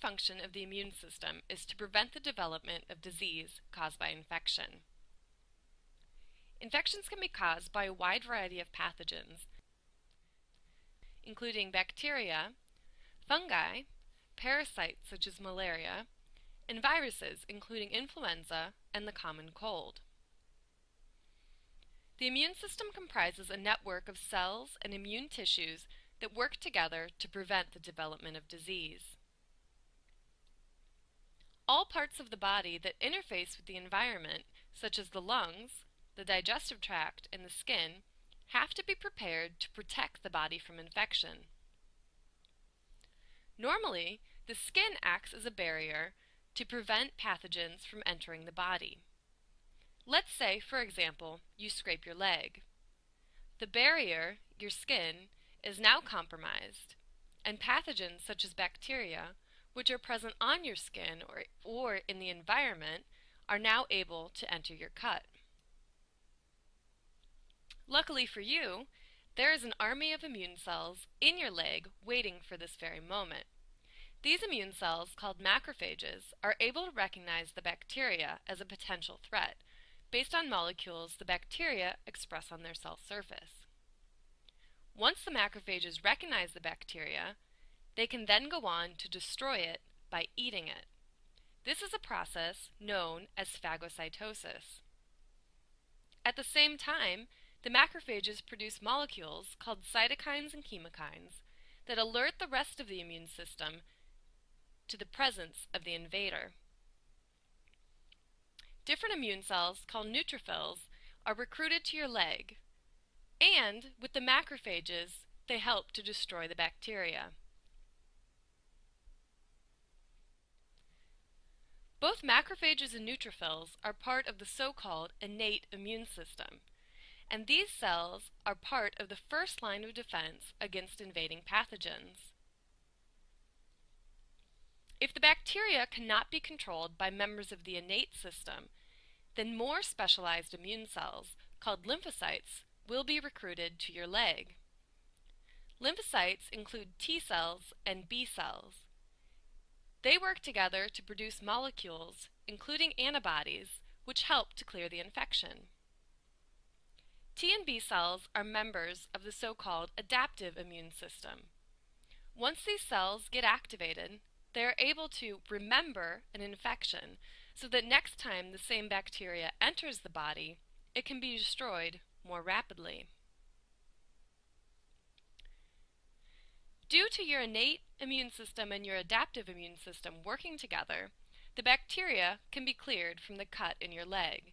function of the immune system is to prevent the development of disease caused by infection. Infections can be caused by a wide variety of pathogens, including bacteria, fungi, parasites such as malaria, and viruses including influenza and the common cold. The immune system comprises a network of cells and immune tissues that work together to prevent the development of disease. All parts of the body that interface with the environment, such as the lungs, the digestive tract, and the skin, have to be prepared to protect the body from infection. Normally, the skin acts as a barrier to prevent pathogens from entering the body. Let's say, for example, you scrape your leg. The barrier, your skin, is now compromised, and pathogens such as bacteria, which are present on your skin or, or in the environment, are now able to enter your cut. Luckily for you, there is an army of immune cells in your leg waiting for this very moment. These immune cells, called macrophages, are able to recognize the bacteria as a potential threat based on molecules the bacteria express on their cell surface. Once the macrophages recognize the bacteria, they can then go on to destroy it by eating it. This is a process known as phagocytosis. At the same time, the macrophages produce molecules called cytokines and chemokines that alert the rest of the immune system to the presence of the invader. Different immune cells, called neutrophils, are recruited to your leg, and with the macrophages, they help to destroy the bacteria. Both macrophages and neutrophils are part of the so-called innate immune system, and these cells are part of the first line of defense against invading pathogens. If the bacteria cannot be controlled by members of the innate system, then more specialized immune cells, called lymphocytes, will be recruited to your leg. Lymphocytes include T cells and B cells. They work together to produce molecules, including antibodies, which help to clear the infection. T and B cells are members of the so-called adaptive immune system. Once these cells get activated, they are able to remember an infection so that next time the same bacteria enters the body, it can be destroyed more rapidly. Due to your innate immune system and your adaptive immune system working together, the bacteria can be cleared from the cut in your leg.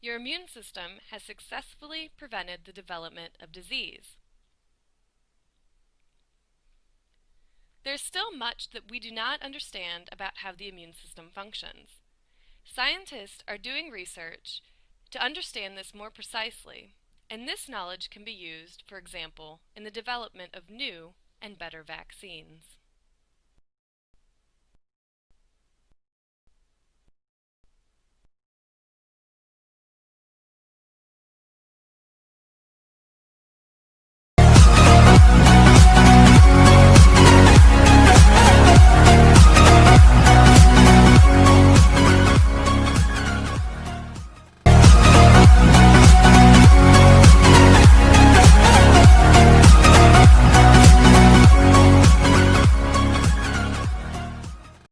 Your immune system has successfully prevented the development of disease. There's still much that we do not understand about how the immune system functions. Scientists are doing research to understand this more precisely, and this knowledge can be used, for example, in the development of new and better vaccines.